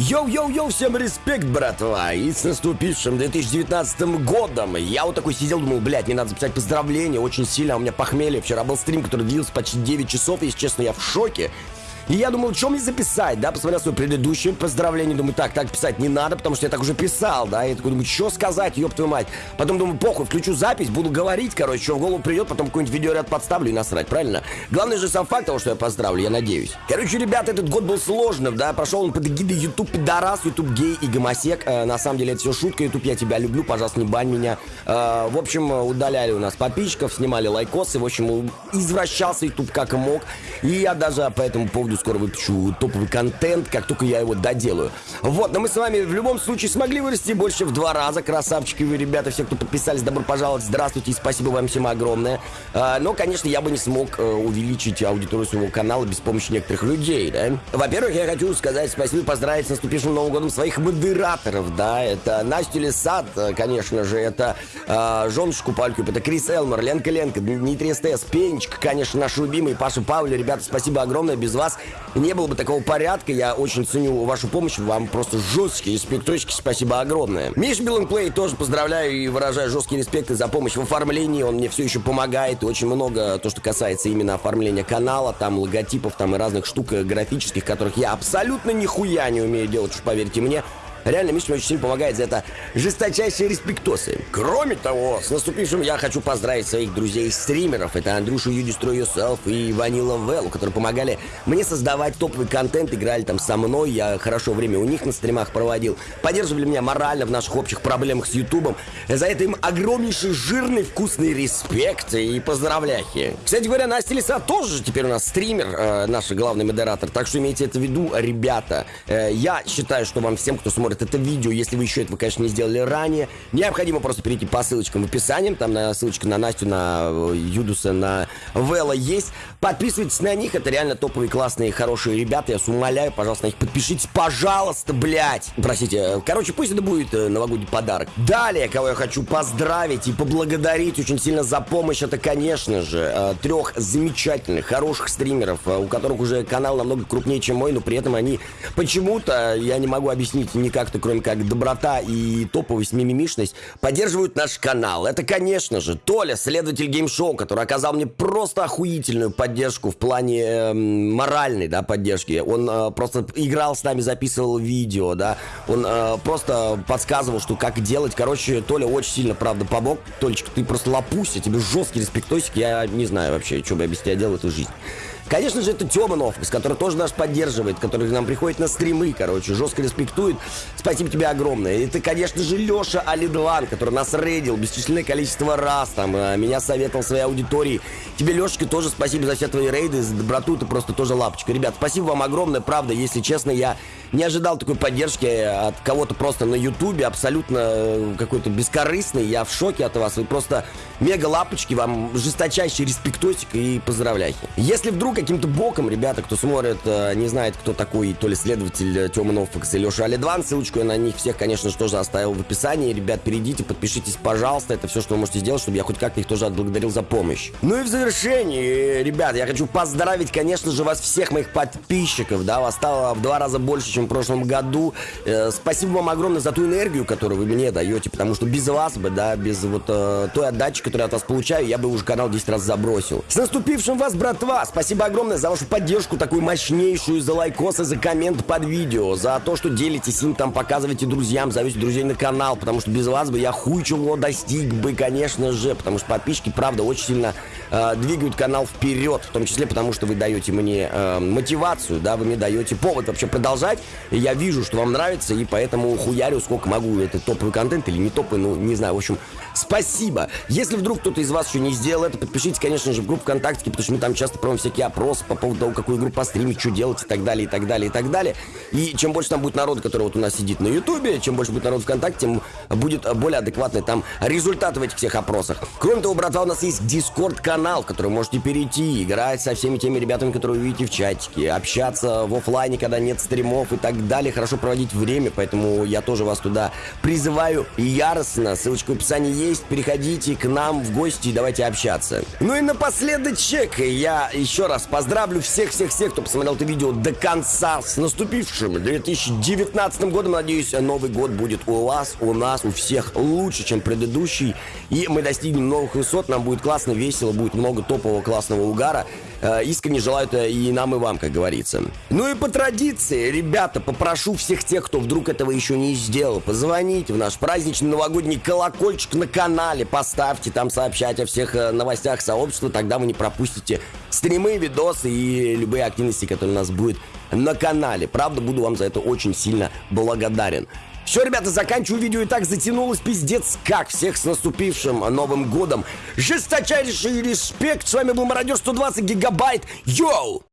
Йоу-йоу-йоу, всем респект, братва! И с наступившим 2019 годом! Я вот такой сидел, думал, блядь, мне надо записать поздравления, очень сильно, у меня похмелье. Вчера был стрим, который длился почти 9 часов, и, если честно, я в шоке. И я думал, что мне записать, да, посмотрел свое предыдущее поздравление, думаю, так, так писать не надо, потому что я так уже писал, да, и такой думаю, что сказать, ёб твою мать. Потом думаю, похуй, включу запись, буду говорить, короче, что в голову придет, потом какой-нибудь видеоряд подставлю и насрать, правильно? Главное же сам факт того, что я поздравлю, я надеюсь. Короче, ребята, этот год был сложным, да, прошел он под эгидой YouTube пидорас, YouTube гей и гомосек. Э, на самом деле это все шутка, YouTube, я тебя люблю, пожалуйста, не бань меня. Э, в общем, удаляли у нас подписчиков, снимали лайкосы, в общем, извращался YouTube как мог. И я даже по этому поводу скоро выпущу топовый контент, как только я его доделаю. Вот, но мы с вами в любом случае смогли вырасти больше в два раза. Красавчики вы, ребята, все, кто подписались, добро пожаловать, здравствуйте и спасибо вам всем огромное. А, но, конечно, я бы не смог а, увеличить аудиторию своего канала без помощи некоторых людей, да. Во-первых, я хочу сказать спасибо и поздравить с наступившим Новым годом своих модераторов, да. Это Настя Лисад, конечно же, это а, Жонушку Палькюп, это Крис Элмор, Ленка Ленка, Дмитрий СТС, Пенечка, конечно, наш любимый, Паша Павли, ребята, спасибо огромное, без вас не было бы такого порядка. Я очень ценю вашу помощь. Вам просто жесткие респекточки. Спасибо огромное. Миш Билленплей тоже поздравляю и выражаю жесткие респекты за помощь в оформлении. Он мне все еще помогает. И очень много то, что касается именно оформления канала. Там логотипов, там и разных штук э, графических, которых я абсолютно нихуя не умею делать, уж поверьте мне. Реально, Миша мне очень сильно помогает за это жесточайшие респектосы. Кроме того, с наступившим я хочу поздравить своих друзей-стримеров. Это Андрюшу You Destroy Yourself и Ванила Велл, которые помогали мне создавать топовый контент, играли там со мной, я хорошо время у них на стримах проводил, поддерживали меня морально в наших общих проблемах с Ютубом. За это им огромнейший жирный вкусный респект и поздравляхи. Кстати говоря, Настя Лиса тоже теперь у нас стример, э, наш главный модератор, так что имейте это в виду, ребята. Э, я считаю, что вам всем, кто смотрит смотрит это видео, если вы еще этого, конечно, не сделали ранее, необходимо просто перейти по ссылочкам в описании, там на ссылочка на Настю, на э, Юдуса, на Вела есть. Подписывайтесь на них, это реально топовые, классные, хорошие ребята, я вас умоляю, пожалуйста, на них подпишитесь, пожалуйста, блядь. Простите, э, короче, пусть это будет э, новогодний подарок. Далее, кого я хочу поздравить и поблагодарить очень сильно за помощь, это, конечно же, трех замечательных, хороших стримеров, у которых уже канал намного крупнее, чем мой, но при этом они почему-то, я не могу объяснить никак, как-то, кроме как доброта и топовость, мимимишность, поддерживают наш канал. Это, конечно же, Толя, следователь геймшоу, который оказал мне просто охуительную поддержку в плане э, моральной, да, поддержки. Он э, просто играл с нами, записывал видео, да. Он э, просто подсказывал, что как делать. Короче, Толя очень сильно, правда, помог. Толечка, ты просто лапуся, тебе жесткий респектосик. Я не знаю вообще, что бы я без тебя делал эту жизнь. Конечно же, это Тёма Новкс, который тоже нас поддерживает, который к нам приходит на стримы, короче, жестко респектует. Спасибо тебе огромное. Это, конечно же, Лёша Алидван, который нас рейдил бесчисленное количество раз, там, э, меня советовал своей аудитории. Тебе, Лёшечка, тоже спасибо за все твои рейды, за доброту, ты просто тоже лапочка. Ребят, спасибо вам огромное, правда, если честно, я не ожидал такой поддержки от кого-то просто на ютубе, абсолютно э, какой-то бескорыстный, я в шоке от вас, вы просто мега лапочки, вам жесточайший респектосик и поздравляйте. Если вдруг каким-то боком, ребята, кто смотрит, э, не знает, кто такой, то ли следователь э, Тёма Нофакс и Леша Алидван, ссылочку я на них всех, конечно же, тоже оставил в описании. Ребят, перейдите, подпишитесь, пожалуйста, это все, что вы можете сделать, чтобы я хоть как-то их тоже отблагодарил за помощь. Ну и в завершении, ребят, я хочу поздравить, конечно же, вас всех моих подписчиков, да, вас стало в два раза больше, чем в прошлом году. Э, спасибо вам огромное за ту энергию, которую вы мне даете, потому что без вас бы, да, без вот э, той отдачи, которую я от вас получаю, я бы уже канал 10 раз забросил. С наступившим вас, братва! Спасибо огромное за вашу поддержку, такую мощнейшую, за лайкосы, за коммент под видео, за то, что делитесь им, там показываете друзьям, зовете друзей на канал, потому что без вас бы я хуй чего достиг бы, конечно же, потому что подписчики, правда, очень сильно э, двигают канал вперед, в том числе потому, что вы даете мне э, мотивацию, да, вы мне даете повод вообще продолжать, и я вижу, что вам нравится, и поэтому хуярю сколько могу, это топовый контент или не топовый, ну, не знаю, в общем, спасибо. Если вдруг кто-то из вас еще не сделал это, подпишитесь, конечно же, в группу ВКонтакте, потому что мы там часто проводим всякие опросы по поводу того, какую игру постримить, что делать и так далее, и так далее, и так далее. И чем больше там будет народа, который вот у нас сидит на Ютубе, чем больше будет народ ВКонтакте, тем будет более адекватный там результат в этих всех опросах. Кроме того, братва, у нас есть Дискорд-канал, в который можете перейти, играть со всеми теми ребятами, которые вы видите в чатике, общаться в офлайне, когда нет стримов и так далее, хорошо проводить время, поэтому я тоже вас туда призываю яростно. Ссылочка в описании есть, переходите к нам в гости и давайте общаться. Ну и напоследочек я еще раз поздравлю всех-всех-всех, кто посмотрел это видео до конца. С наступившим 2019 годом. Надеюсь, Новый год будет у вас, у нас, у всех лучше, чем предыдущий. И мы достигнем новых высот. Нам будет классно, весело, будет много топового классного угара. Э, искренне желаю это и нам, и вам, как говорится. Ну и по традиции, ребята, попрошу всех тех, кто вдруг этого еще не сделал, позвоните в наш праздничный новогодний колокольчик на канале, поставьте там сообщать о всех э, новостях сообщества, тогда вы не пропустите стримы, видосы и любые активности, которые у нас будет на канале. Правда, буду вам за это очень сильно благодарен. Все, ребята, заканчиваю видео и так затянулось пиздец как. Всех с наступившим Новым Годом. Жесточайший респект. С вами был Мародер 120 Гигабайт. Йоу!